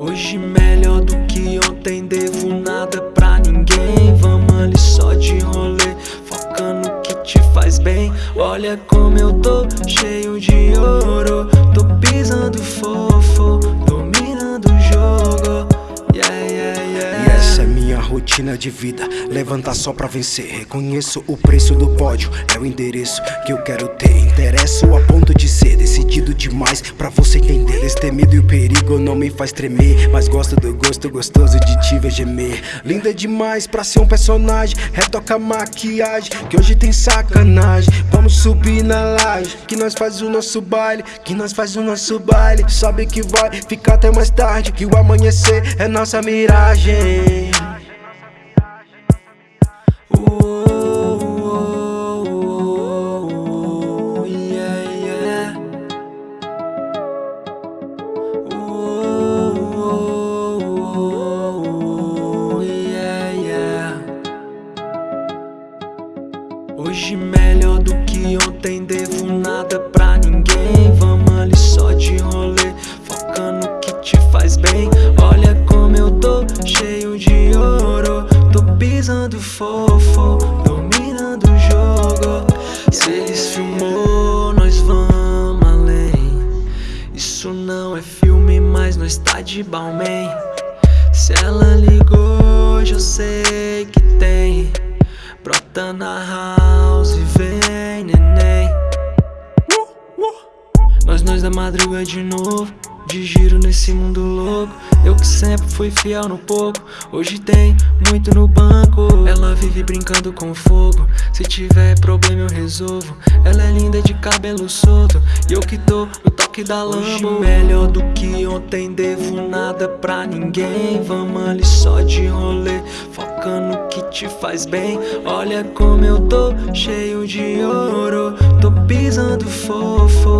Hoje melhor do que ontem, devo nada pra ninguém. Vamos ali só de rolê, focando no que te faz bem. Olha como eu tô, cheio de ouro. Tô pisando fofo, dominando o jogo. Yeah, yeah, yeah. E essa é minha rotina de vida. Levantar só pra vencer. Reconheço o preço do pódio. É o endereço que eu quero ter. Interesso a ponto de ser decidido demais Pra você me faz tremer Mas gosto do gosto gostoso de te ver gemer. Linda demais pra ser um personagem Retoca a maquiagem Que hoje tem sacanagem. Vamos subir na laje Que nós faz o nosso baile Que nós faz o nosso baile. Sabe que vai ficar até mais tarde Que o amanhecer é nossa miragem Hoje melhor do que ontem, devo nada pra ninguém. Vamos ali só de rolê, focando no que te faz bem. Olha como eu tô, cheio de ouro. Tô pisando fofo, dominando o jogo. Se eles filmou, nós vamos além. Isso não é filme, mas nós tá de Balmain. Se ela ligou, hoje eu sei que. Brota na house e vem, neném. Nós, nós da madruga de novo De giro nesse mundo louco. Eu que sempre fui fiel no pouco Hoje tem muito no banco. Ela vive brincando com fogo Se tiver problema eu resolvo. Ela é linda de cabelo solto E eu que tô no toque da Lambo Hoje melhor do que ontem Devo nada pra ninguém. Vamos ali só de rolê tocando que te faz bem. Olha como eu tô cheio de ouro Tô pisando fofo.